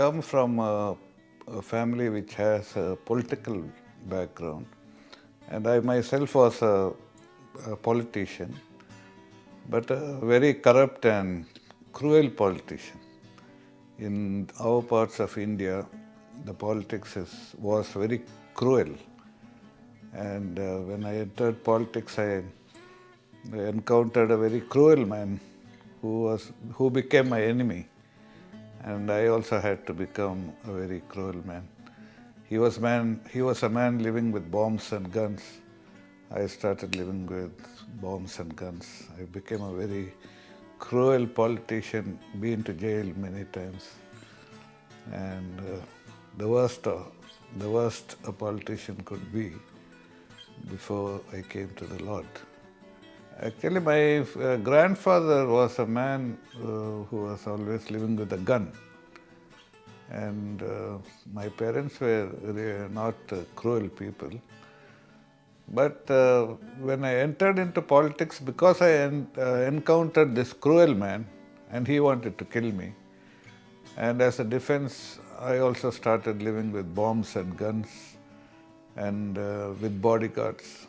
come from a, a family which has a political background and I myself was a, a politician but a very corrupt and cruel politician. In our parts of India, the politics is, was very cruel. And uh, when I entered politics, I, encountered a very cruel man who, was, who became my enemy. And I also had to become a very cruel man. He was, man, he was a man living with bombs and guns. I started living with bombs and guns. I became a very cruel politician, been to jail many times. And uh, the worst, uh, the worst a politician could be before I came to the Lord. Actually, my uh, grandfather was a man uh, who was always living with a gun. And uh, my parents were not uh, cruel people. But uh, when I entered into politics, because I en uh, encountered this cruel man, and he wanted to kill me, and as a defense, I also started living with bombs and guns and with bodyguards.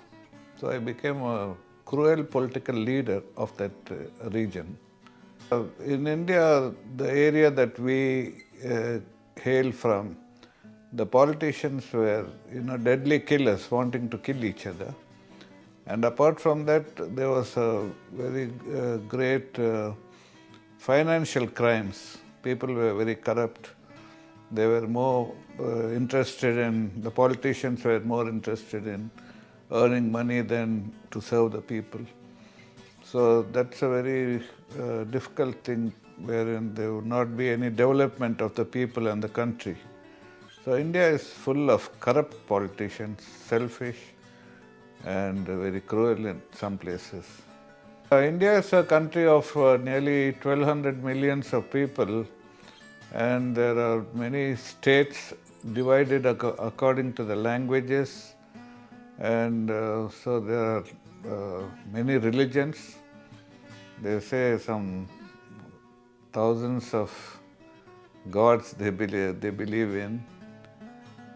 So I became a cruel political leader of that uh, region. Uh, in India, the area that we uh, hail from, the politicians were, you know, deadly killers wanting to kill each other. And apart from that, there was a very uh, great uh, financial crimes. People were very corrupt. They were more uh, interested in, the politicians were more interested in earning money than to serve the people. So that's a very uh, difficult thing wherein there would not be any development of the people and the country. So India is full of corrupt politicians, selfish and very cruel in some places. Uh, India is a country of uh, nearly 1200 millions of people and there are many states divided ac according to the languages and uh, so there are uh, many religions. They say some thousands of gods they believe, they believe in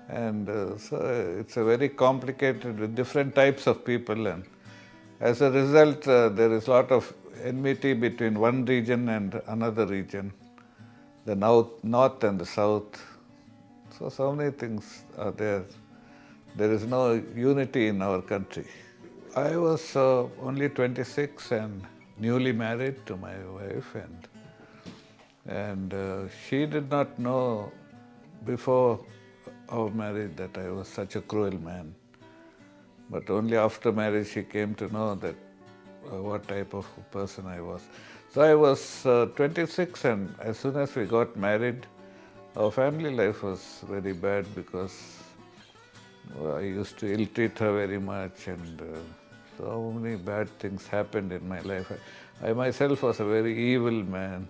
and uh, so it's a very complicated with different types of people and as a result uh, there is a lot of enmity between one region and another region, the north, north and the south. So, so many things are there. There is no unity in our country. I was uh, only 26 and newly married to my wife and and uh, she did not know before our marriage that I was such a cruel man. But only after marriage she came to know that uh, what type of person I was. So I was uh, 26 and as soon as we got married, our family life was very bad because I used to ill-treat her very much and uh, so many bad things happened in my life. I, I myself was a very evil man.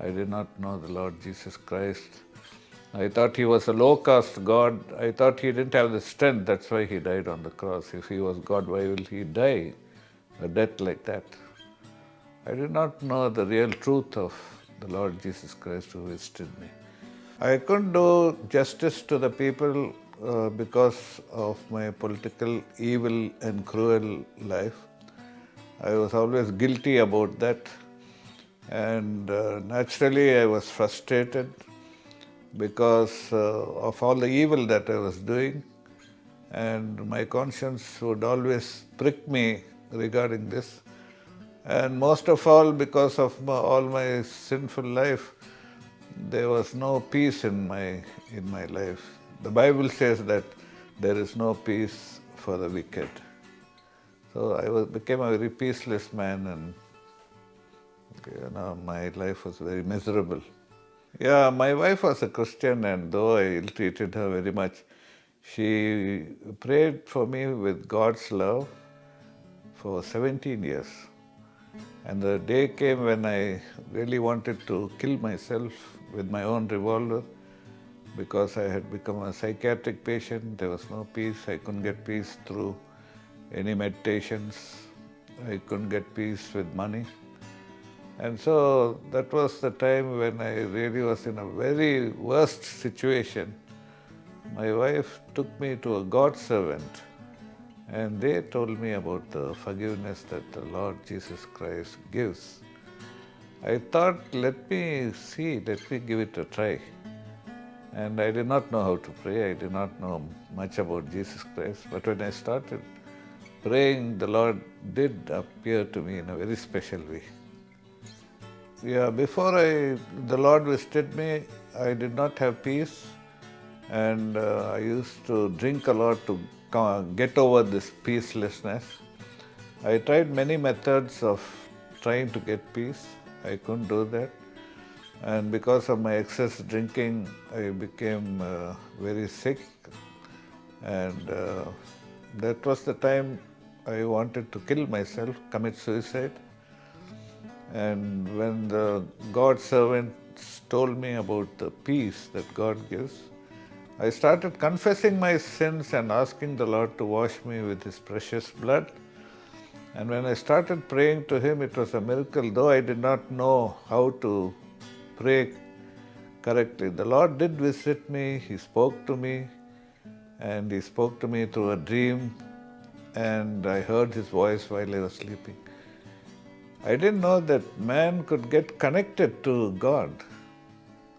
I did not know the Lord Jesus Christ. I thought he was a low-caste God. I thought he didn't have the strength, that's why he died on the cross. If he was God, why will he die a death like that? I did not know the real truth of the Lord Jesus Christ who visited me. I couldn't do justice to the people uh, because of my political evil and cruel life. I was always guilty about that. And uh, naturally I was frustrated because uh, of all the evil that I was doing. And my conscience would always prick me regarding this. And most of all because of my, all my sinful life there was no peace in my in my life the bible says that there is no peace for the wicked. So i was became a very peaceless man and you know my life was very miserable. Yeah, my wife was a Christian and though I ill-treated her very much, she prayed for me with God's love for 17 years. And the day came when I really wanted to kill myself with my own revolver because I had become a psychiatric patient. There was no peace. I couldn't get peace through any meditations. I couldn't get peace with money. And so that was the time when I really was in a very worst situation. My wife took me to a God servant and they told me about the forgiveness that the Lord Jesus Christ gives. I thought, let me see, let me give it a try. And I did not know how to pray, I did not know much about Jesus Christ. But when I started praying, the Lord did appear to me in a very special way. Yeah, before I, the Lord visited me, I did not have peace and uh, I used to drink a lot to get over this peacelessness. I tried many methods of trying to get peace. I couldn't do that. And because of my excess drinking, I became uh, very sick. And uh, that was the time I wanted to kill myself, commit suicide. And when the God servants told me about the peace that God gives, I started confessing my sins and asking the Lord to wash me with His precious blood. And when I started praying to Him, it was a miracle, though I did not know how to pray correctly. The Lord did visit me, He spoke to me, and He spoke to me through a dream, and I heard His voice while I was sleeping. I didn't know that man could get connected to God.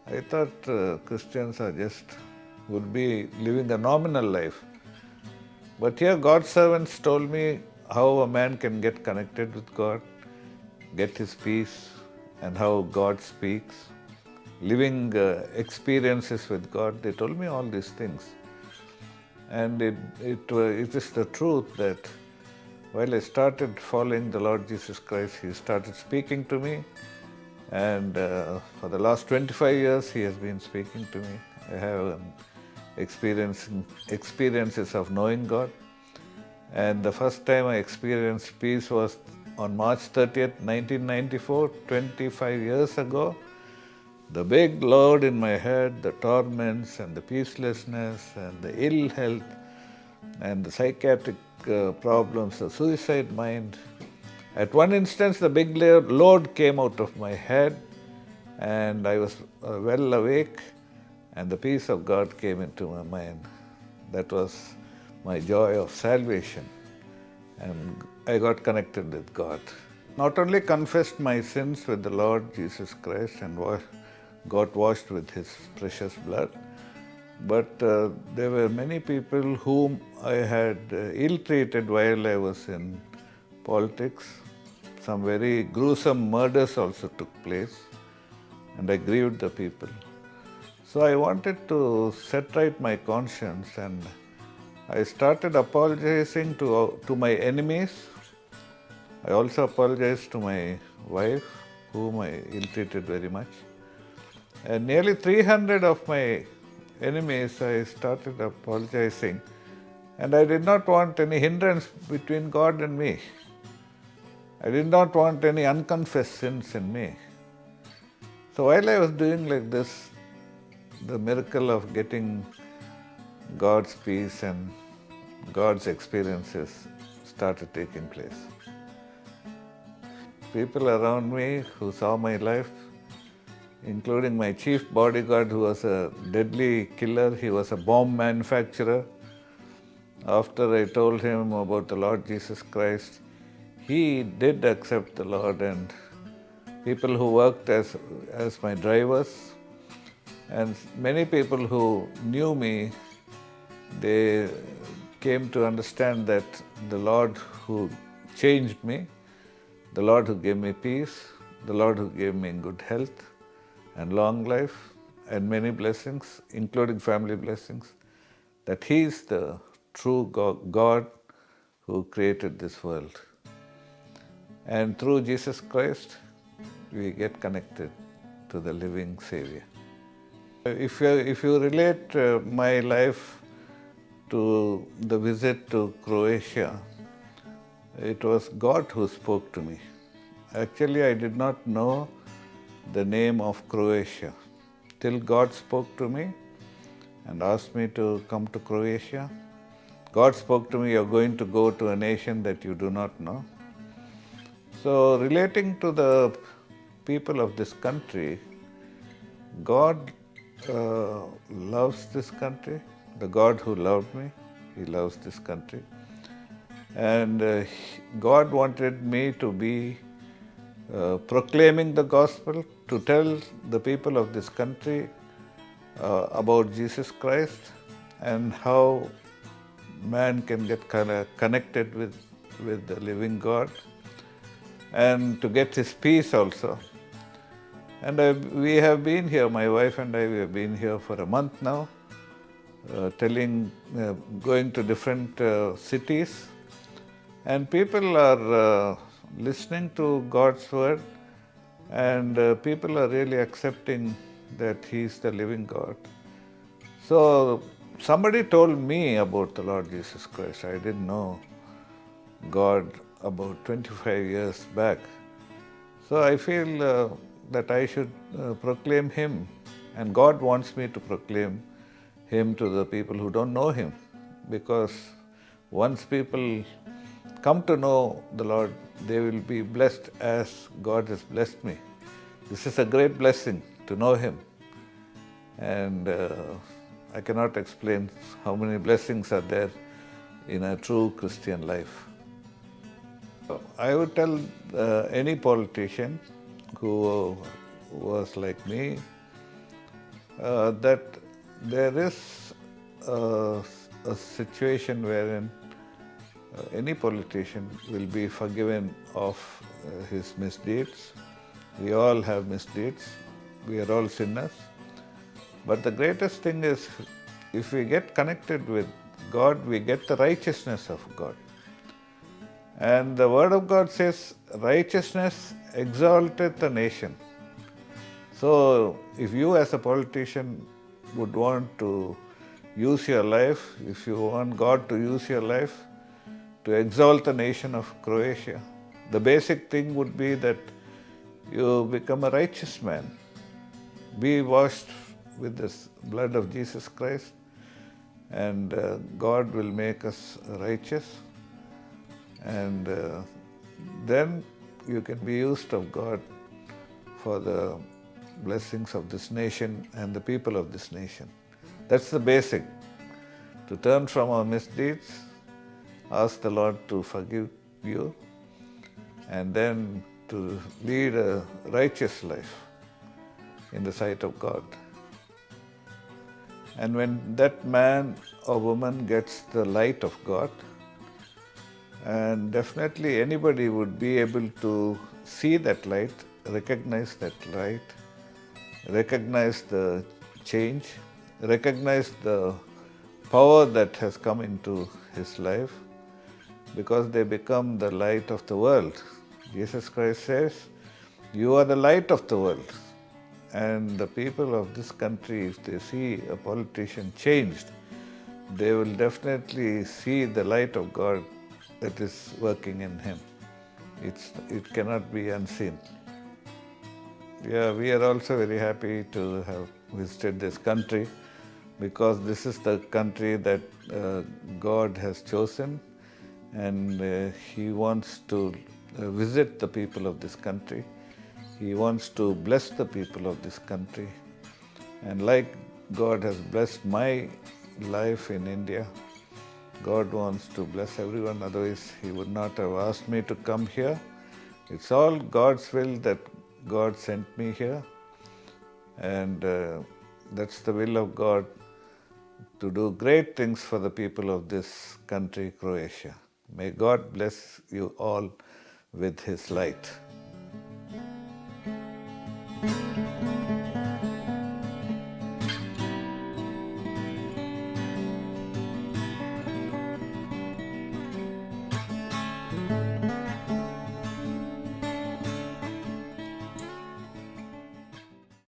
I thought uh, Christians are just would be living a nominal life. But here God's servants told me how a man can get connected with God, get his peace, and how God speaks, living uh, experiences with God. They told me all these things. And it, it, uh, it is the truth that while I started following the Lord Jesus Christ, He started speaking to me. And uh, for the last 25 years, He has been speaking to me. I have um, experiencing experiences of knowing God. And the first time I experienced peace was on March 30th, 1994, 25 years ago. The big load in my head, the torments and the peacelessness and the ill health and the psychiatric uh, problems, the suicide mind. At one instance, the big load came out of my head and I was uh, well awake and the peace of God came into my mind. That was my joy of salvation. And I got connected with God. Not only confessed my sins with the Lord Jesus Christ and got washed with His precious blood, but uh, there were many people whom I had uh, ill-treated while I was in politics. Some very gruesome murders also took place and I grieved the people. So I wanted to set right my conscience and I started apologizing to, to my enemies. I also apologized to my wife, whom I ill-treated very much. And nearly 300 of my enemies, I started apologizing. And I did not want any hindrance between God and me. I did not want any unconfessed sins in me. So while I was doing like this, the miracle of getting God's peace and God's experiences started taking place. People around me who saw my life, including my chief bodyguard who was a deadly killer, he was a bomb manufacturer. After I told him about the Lord Jesus Christ, he did accept the Lord and people who worked as, as my drivers and many people who knew me, they came to understand that the Lord who changed me, the Lord who gave me peace, the Lord who gave me good health and long life and many blessings, including family blessings, that He is the true God who created this world. And through Jesus Christ, we get connected to the living Savior. If you, if you relate uh, my life to the visit to Croatia, it was God who spoke to me. Actually, I did not know the name of Croatia till God spoke to me and asked me to come to Croatia. God spoke to me, you're going to go to a nation that you do not know. So relating to the people of this country, God uh, loves this country. The God who loved me, He loves this country. And uh, God wanted me to be uh, proclaiming the gospel, to tell the people of this country uh, about Jesus Christ and how man can get connected with, with the living God and to get his peace also. And I, we have been here, my wife and I, we have been here for a month now, telling, uh, going to different uh, cities, and people are uh, listening to God's word, and uh, people are really accepting that He is the living God. So, somebody told me about the Lord Jesus Christ. I didn't know God about 25 years back. So, I feel uh, that I should uh, proclaim Him. And God wants me to proclaim Him to the people who don't know Him. Because once people come to know the Lord, they will be blessed as God has blessed me. This is a great blessing to know Him. And uh, I cannot explain how many blessings are there in a true Christian life. I would tell uh, any politician who was like me, uh, that there is a, a situation wherein uh, any politician will be forgiven of uh, his misdeeds. We all have misdeeds. We are all sinners. But the greatest thing is if we get connected with God, we get the righteousness of God. And the Word of God says, righteousness exalteth a nation. So, if you as a politician would want to use your life, if you want God to use your life to exalt the nation of Croatia, the basic thing would be that you become a righteous man. Be washed with the blood of Jesus Christ and uh, God will make us righteous and uh, then you can be used of God for the blessings of this nation and the people of this nation. That's the basic. To turn from our misdeeds, ask the Lord to forgive you, and then to lead a righteous life in the sight of God. And when that man or woman gets the light of God, and definitely anybody would be able to see that light, recognize that light, recognize the change, recognize the power that has come into his life because they become the light of the world. Jesus Christ says, You are the light of the world. And the people of this country, if they see a politician changed, they will definitely see the light of God that is working in him. It's, it cannot be unseen. Yeah, we are also very happy to have visited this country because this is the country that uh, God has chosen and uh, He wants to uh, visit the people of this country. He wants to bless the people of this country. And like God has blessed my life in India, God wants to bless everyone, otherwise He would not have asked me to come here. It's all God's will that God sent me here, and uh, that's the will of God to do great things for the people of this country, Croatia. May God bless you all with His light.